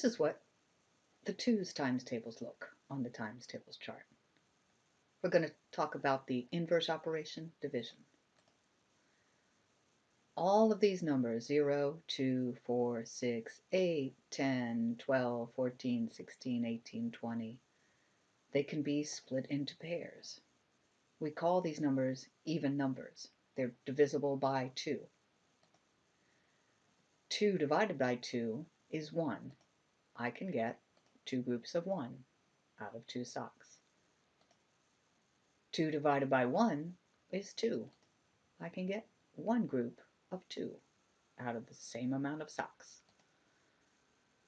This is what the twos times tables look on the times tables chart. We're going to talk about the inverse operation, division. All of these numbers, 0, 2, 4, 6, 8, 10, 12, 14, 16, 18, 20, they can be split into pairs. We call these numbers even numbers. They're divisible by 2. 2 divided by 2 is 1. I can get two groups of 1 out of two socks. 2 divided by 1 is 2. I can get one group of 2 out of the same amount of socks.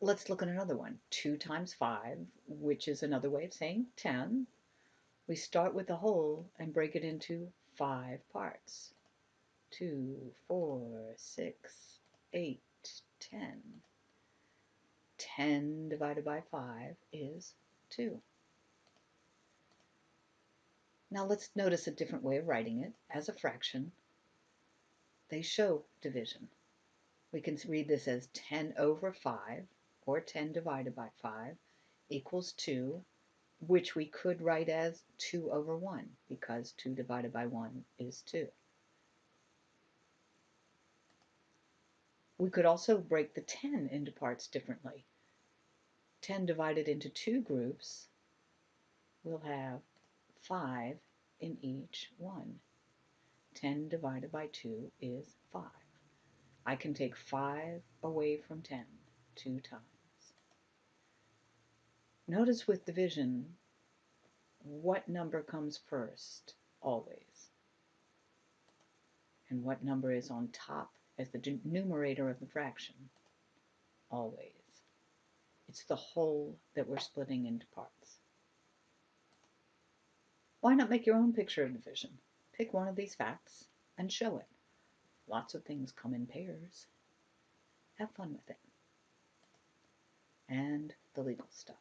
Let's look at another one. 2 times 5, which is another way of saying 10. We start with the whole and break it into 5 parts. 2, 4, 6, 8, 10. 10 divided by 5 is 2. Now let's notice a different way of writing it. As a fraction, they show division. We can read this as 10 over 5, or 10 divided by 5, equals 2, which we could write as 2 over 1, because 2 divided by 1 is 2. We could also break the 10 into parts differently. 10 divided into two groups, we'll have 5 in each one. 10 divided by 2 is 5. I can take 5 away from 10 two times. Notice with division, what number comes first, always, and what number is on top as the numerator of the fraction, always. It's the whole that we're splitting into parts. Why not make your own picture of division? Pick one of these facts and show it. Lots of things come in pairs. Have fun with it. And the legal stuff.